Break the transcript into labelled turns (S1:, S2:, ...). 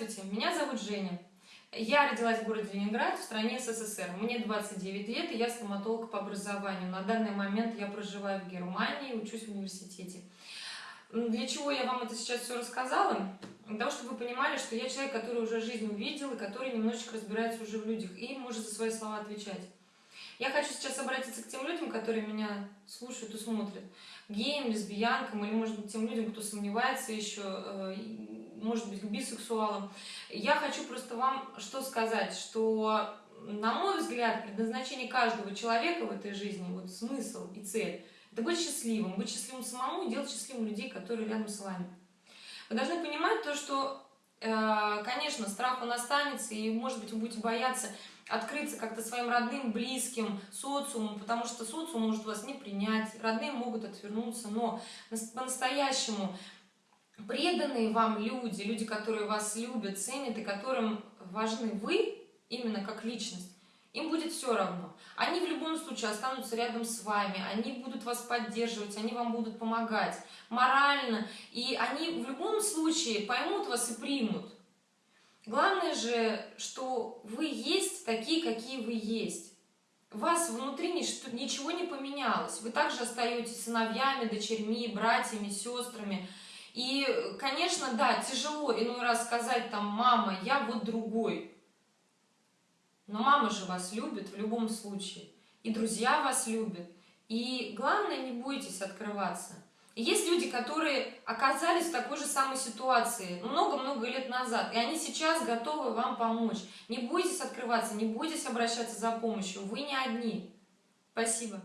S1: Здравствуйте, меня зовут Женя. Я родилась в городе Ленинград, в стране СССР. Мне 29 лет, и я стоматолог по образованию. На данный момент я проживаю в Германии, учусь в университете. Для чего я вам это сейчас все рассказала? Для того, чтобы вы понимали, что я человек, который уже жизнь увидел, и который немножечко разбирается уже в людях, и может за свои слова отвечать. Я хочу сейчас обратиться к тем людям, которые меня слушают и смотрят. Геям, лесбиянкам, или, может быть, тем людям, кто сомневается еще, э, может быть, к бисексуалам. Я хочу просто вам что сказать, что, на мой взгляд, предназначение каждого человека в этой жизни, вот смысл и цель, это быть счастливым, быть счастливым самому и делать счастливым людей, которые рядом с вами. Вы должны понимать то, что, э, конечно, страх он останется, и, может быть, вы будете бояться открыться как-то своим родным, близким, социуму, потому что социум может вас не принять, родные могут отвернуться, но по-настоящему преданные вам люди, люди, которые вас любят, ценят и которым важны вы, именно как личность, им будет все равно. Они в любом случае останутся рядом с вами, они будут вас поддерживать, они вам будут помогать морально, и они в любом случае поймут вас и примут. Главное же, что вы есть такие, какие вы есть. Вас внутри ничего не поменялось. Вы также остаетесь сыновьями, дочерьми, братьями, сестрами. И, конечно, да, тяжело иной раз сказать там, мама, я вот другой. Но мама же вас любит в любом случае. И друзья вас любят. И главное, не бойтесь открываться. Есть люди, которые оказались в такой же самой ситуации много-много лет назад, и они сейчас готовы вам помочь. Не бойтесь открываться, не бойтесь обращаться за помощью, вы не одни. Спасибо.